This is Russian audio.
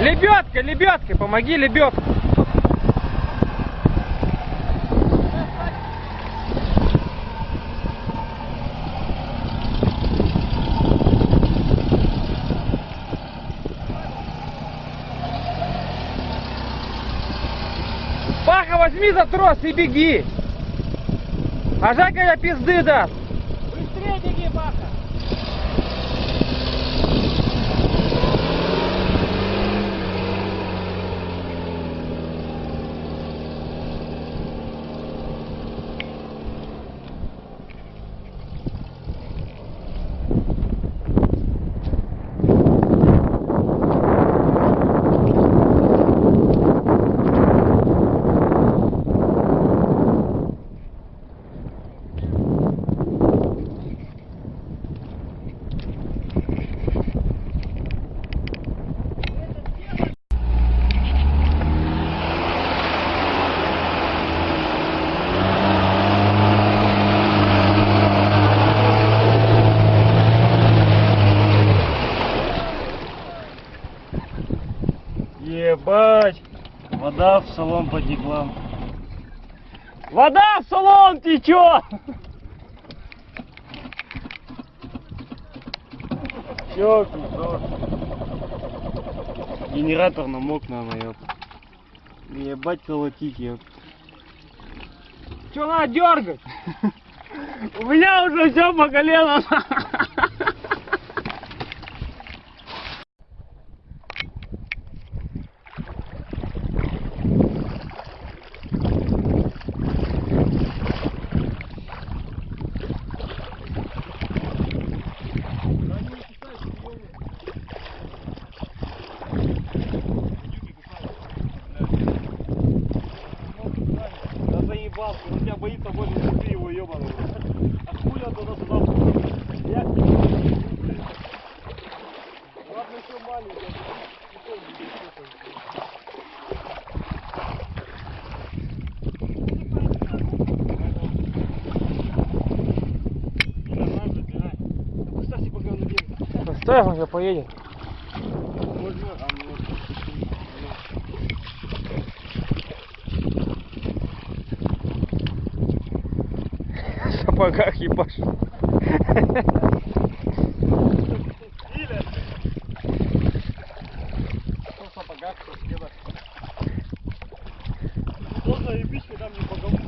Лебедка, лебедка, помоги лебедку. Паха, возьми за трос и беги. А Жака я пизды даст. Быстрее беги, Паха. Ебать! Вода в салон потекла. Вода в салон течет. Все, пиздос. Генератор намок, наверное, ёп. Ебать колотить, ёп. Что надо дергать? У меня уже все по колено. Тебя боится больше, ты его ебаный. А хули он туда сюда Я Ладно, еще маленький. Он сейчас поедет. Можно, а ну, В сапогах в сапогах, в кедах. Кто заебись, когда мне по ходит.